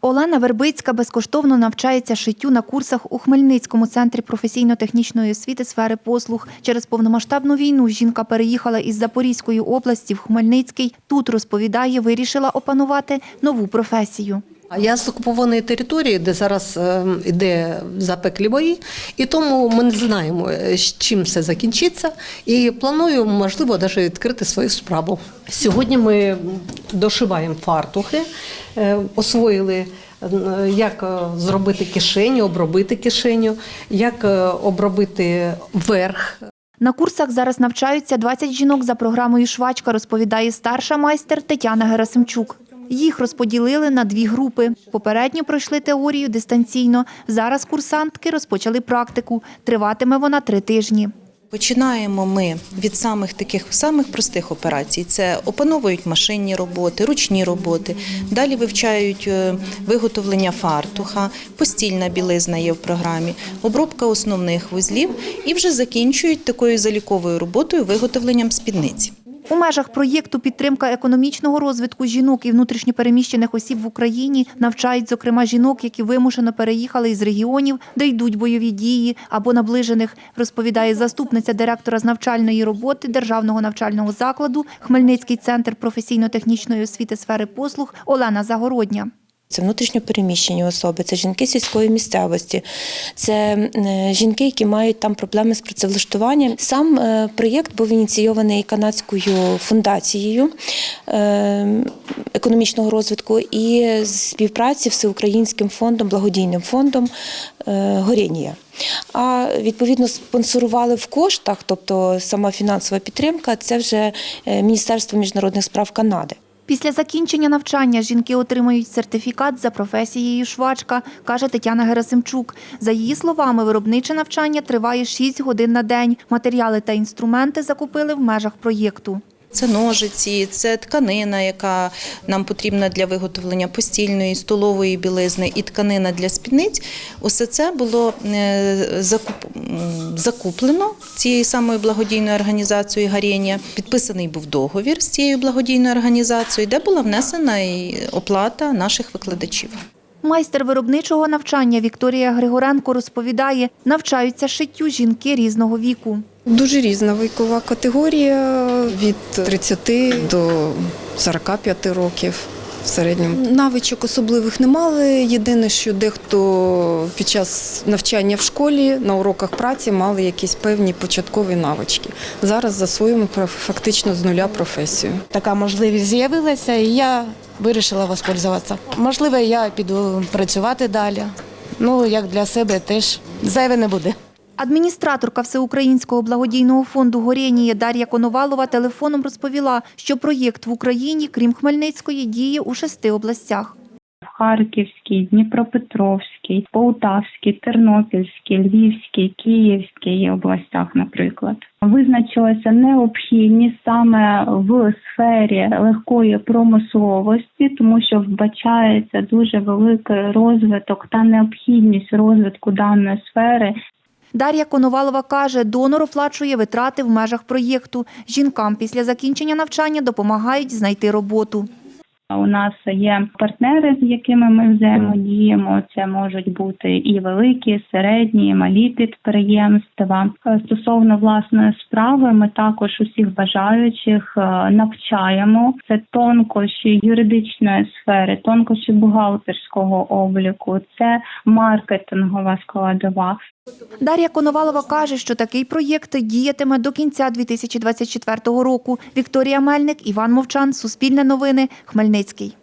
Олена Вербицька безкоштовно навчається шиттю на курсах у Хмельницькому центрі професійно-технічної освіти сфери послуг. Через повномасштабну війну жінка переїхала із Запорізької області в Хмельницький. Тут розповідає, вирішила опанувати нову професію. А Я з окупованої території, де зараз е, йде запеклі бої, і тому ми не знаємо, е, з чим все закінчиться. І планую, можливо, навіть відкрити свою справу. Сьогодні ми дошиваємо фартухи, е, освоїли. Як зробити кишеню, обробити кишеню, як обробити верх На курсах зараз навчаються 20 жінок за програмою «Швачка», розповідає старша майстер Тетяна Герасимчук. Їх розподілили на дві групи. Попередньо пройшли теорію дистанційно. Зараз курсантки розпочали практику. Триватиме вона три тижні. Починаємо ми від самих таких самих простих операцій. Це опановують машинні роботи, ручні роботи. Далі вивчають е, виготовлення фартуха, постільна білизна є в програмі, обробка основних вузлів і вже закінчують такою заліковою роботою виготовленням спідниці. У межах проєкту підтримка економічного розвитку жінок і внутрішньопереміщених осіб в Україні навчають, зокрема, жінок, які вимушено переїхали із регіонів, де йдуть бойові дії або наближених, розповідає заступниця директора з навчальної роботи Державного навчального закладу Хмельницький центр професійно-технічної освіти сфери послуг Олена Загородня. Це внутрішньопереміщені особи, це жінки сільської місцевості, це е, жінки, які мають там проблеми з працевлаштуванням. Сам е, проєкт був ініційований канадською фундацією е, економічного розвитку і співпраці всеукраїнським фондом, благодійним фондом Горінія. А відповідно спонсорували в коштах, тобто сама фінансова підтримка, це вже Міністерство міжнародних справ Канади. Після закінчення навчання жінки отримають сертифікат за професією швачка, каже Тетяна Герасимчук. За її словами, виробниче навчання триває 6 годин на день. Матеріали та інструменти закупили в межах проєкту. Це ножиці, це тканина, яка нам потрібна для виготовлення постільної, столової білизни і тканина для спідниць. Усе це було е, закуп- закуплено цією самою благодійною організацією Гарєнія. Підписаний був договір з цією благодійною організацією, де була внесена і оплата наших викладачів. Майстер виробничого навчання Вікторія Григоренко розповідає, навчаються шиттю жінки різного віку. Дуже різна вікова категорія від 30 до 45 років. В середньому навичок особливих не мали. Єдине, що дехто під час навчання в школі на уроках праці мали якісь певні початкові навички. Зараз засвоюємо фактично з нуля професію. така можливість з'явилася, і я вирішила воспользуватися. Можливо, я піду працювати далі. Ну, як для себе теж зайве не буде. Адміністраторка Всеукраїнського благодійного фонду Горєнія Дар'я Коновалова телефоном розповіла, що проєкт в Україні, крім Хмельницької, діє у шести областях. Харківській, Дніпропетровській, Полтавській, Тернопільській, Львівській, Київській областях, наприклад. Визначилася необхідність саме в сфері легкої промисловості, тому що вбачається дуже великий розвиток та необхідність розвитку даної сфери Дар'я Коновалова каже, донор оплачує витрати в межах проєкту. Жінкам після закінчення навчання допомагають знайти роботу. У нас є партнери, з якими ми взаємодіємо. Це можуть бути і великі, середні, і малі підприємства. Е, Стосовно власної справи, ми також усіх бажаючих е, навчаємо. Це тонкощі юридичної сфери, тонкощі бухгалтерського обліку, це маркетингова складова. Дар'я Коновалова каже, що такий проєкт діятиме до кінця 2024 року. Вікторія Мельник, Іван Мовчан, Суспільне новини, Хмельницький.